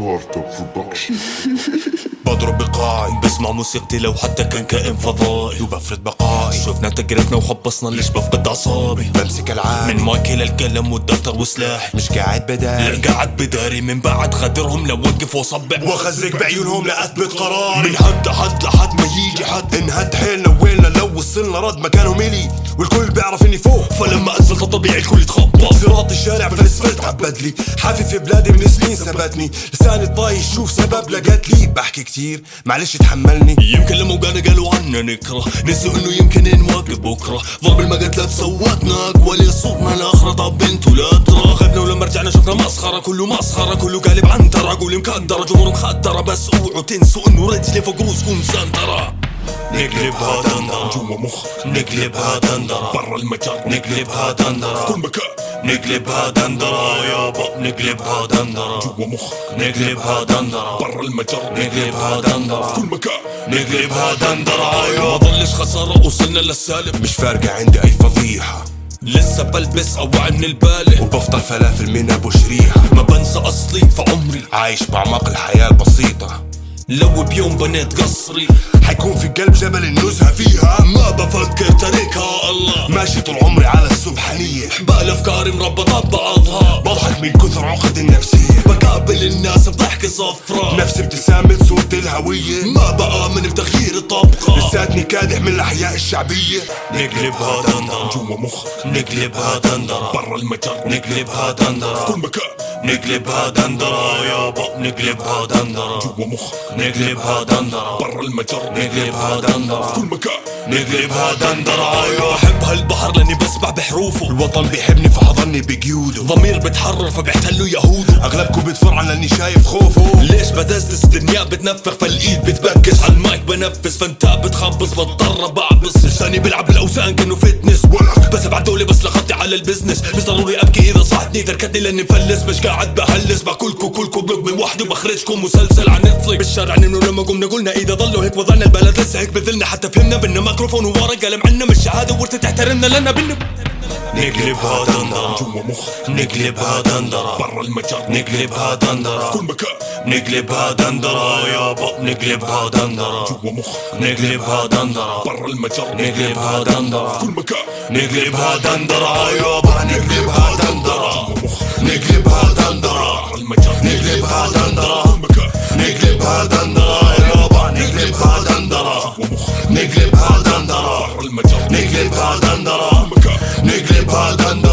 بضرب بقاعي بسمع موسيقتي لو حتى كان كائن فضائي. وبفرد بقائي. شفنا تجربنا وخبصنا ليش بفقد أعصابي. بمسك العاب من مايكي للقلم والدفتر وسلاحي مش قاعد بداري. لا قاعد بداري. من بعد غدرهم لوقف واصبع واخزق بعيونهم لأثبت قراري. من حد لحد لحد ما يجي حد. انهد حيلنا لو وصلنا رد مكانهم الي والكل بيعرف إني فوق. فلما أنزل طبيعي الكل يتخبط. صراط الشارع فالاسفلت عبد لي. حافي في بلادي من سنين ثبتني لساني طايش شوف سبب لقيت لي. بحكي كتير معلش تحملني. يمكن لما وقعنا قالوا عنا نكره. نسوا إنه يمكن نواقف بكرة. ضرب المقتلات سوتنا اقوالي صوتنا الاخرى طب أنتوا لا ترى. ولما رجعنا شفنا مسخرة. كله مسخرة كله قالب عنترة. قولي مكدره جمهور مخدره بس أوعوا تنسوا إنه رجلي فوق روسكم سنترة. نقلبها دندرة. جوا مخ. نقلبها دندرة. برا المجر. نقلبها دندرة. في كل مكان. نقلبها دندرة. يابا نقلبها دندرة. جوا مخ. نقلبها دندرة. برا المجر. نقلبها دندرة. في كل مكان. نقلبها دندرة. يابا ما ظلش خسارة. وصلنا للسالب. مش فارقة عندي أي فضيحة. لسه بلبس اوعي من البالة. وبفطر فلافل من أبو شريحة. ما بنسى أصلي في عمري. عايش باعماق الحياة البسيطة. لو بيوم بنيت قصري. حيكون في قلب جبل النزهة فيها. ما بفكر تاركها الله. ماشي طول عمري على السبحانية حبال افكاري مربطة ببعضها بضحك من كثر عقد النفسية. بقابل الناس بضحكة صفرة. نفس ابتسامة صورة الهوية. ما بآمن بتغيير الطبقة. لساتني كادح من الأحياء الشعبية. نقلبها دندرة جوا مخ نقلبها دندرة برا المجر. نقلبها دندرة في كل مكان. نقلبها دندرة يابا نقلبها دندرة. جوا مخ. نقلبها دندرة. برا المجر. نقلبها دندرة. في كل مكان. نقلبها دندرة يابا بحب هالبحر لأني بسبح بحروفه. الوطن بيحبني فحضني بقيوده. ضمير بتحرر فبيحتلوا يهوده. أغلبكم بتفرع لأني شايف خوفه. ليش بدزدز الدنيا؟ بتنفخ فالايد بتبكس على المايك بنفس. فأنت بتخبص بضطر بعبس. لساني بيلعب بالاوزان كأنه فتنس. بس ابعت دولي بس لخطي على البزنس. مش ضروري أبكي إذا صحتني تركتني لأني مفلس. مش قاعد بهلس باكلكم كلكم بلوك من وحدي وبخرجكم مسلسل عن نتفليكس. بالشارع نمنوا لما قمنا قلنا إذا ضلوا هيك وضعنا البلد لسه هيك بذلنا. حتى فهمنا بنا ميكروفون وورق قلم عنا مش شهاده ورثة تحترمنا لنا بنا نقلبها دندرة. جوا مخ. نقلبها دندرة. برا المجر. نقلبها دندرة. في كل مكان. نقلبها دندرة. يابا نقلبها دندرة. جوا مخ. نقلبها دندرة. برا المجر. نقلبها دندرة. في كل مكان. نقلبها دندرة. يابا نقلبها دندرة. نقلبها دندرة برا المجر نقلبها دندرة في كل مكان نقلبها دندرة يابا نقلبها دندرة جوا مخ نقلبها دندرة برا المجر